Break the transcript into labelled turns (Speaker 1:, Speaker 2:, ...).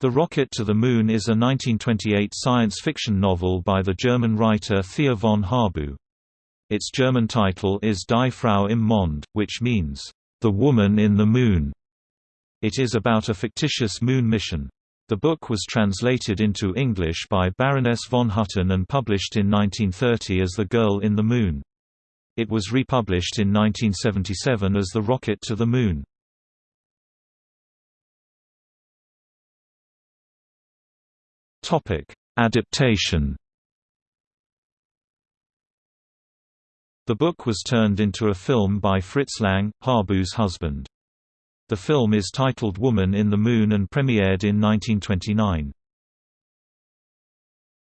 Speaker 1: The Rocket to the Moon is a 1928 science fiction novel by the German writer Thea von Harbou. Its German title is Die Frau im Mond, which means, The Woman in the Moon. It is about a fictitious moon mission. The book was translated into English by Baroness von Hutten and published in 1930 as The Girl in the Moon. It was republished in 1977 as The Rocket to the Moon. Topic: Adaptation. The book was turned into a film by Fritz Lang, Harbou's husband. The film is titled Woman in the Moon and premiered in 1929.